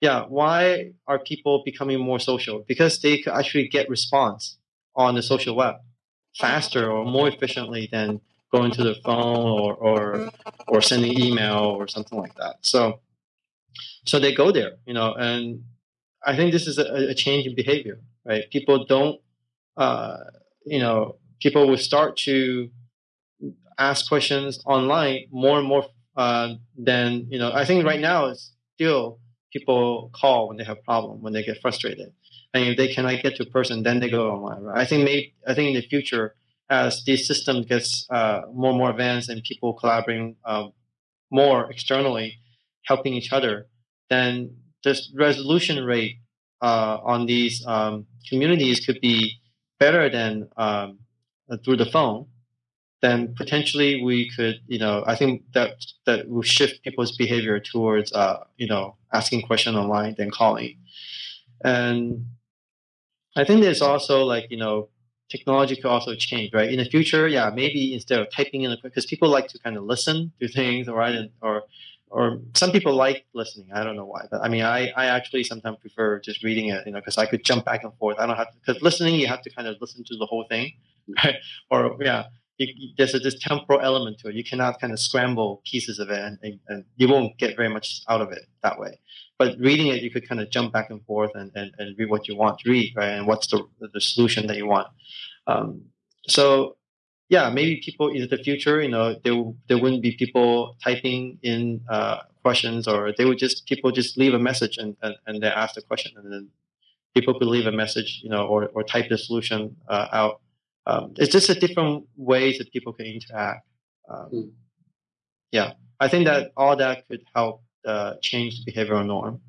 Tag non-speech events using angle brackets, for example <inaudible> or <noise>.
yeah, why are people becoming more social? Because they could actually get response on the social web faster or more efficiently than going to the phone or or or sending email or something like that. So so they go there, you know, and I think this is a, a change in behavior, right? People don't, uh, you know, people will start to ask questions online more and more uh, than you know. I think right now it's still people call when they have problem when they get frustrated, and if they cannot get to a person, then they go online. Right? I think maybe I think in the future, as this system gets uh, more and more advanced and people collaborating um, more externally, helping each other, then the resolution rate uh, on these um, communities could be better than um, through the phone then potentially we could, you know, I think that that will shift people's behavior towards, uh, you know, asking question online than calling. And I think there's also like, you know, technology could also change, right? In the future, yeah, maybe instead of typing in, because people like to kind of listen to things, right? And, or, or some people like listening. I don't know why, but I mean, I, I actually sometimes prefer just reading it, you know, because I could jump back and forth. I don't have to, because listening, you have to kind of listen to the whole thing, <laughs> right? Or yeah, you, there's a this temporal element to it. You cannot kind of scramble pieces of it, and, and, and, you won't get very much out of it that way. But reading it, you could kind of jump back and forth and, and, and read what you want to read, right? And what's the the solution that you want. Um, so yeah, maybe people in the future, you know, there there wouldn't be people typing in uh, questions, or they would just people just leave a message and and, and they ask the question, and then people could leave a message, you know, or or type the solution uh, out um, it's just a different ways that people can interact. Um, mm. Yeah, I think that all that could help uh, change the behavioral norm.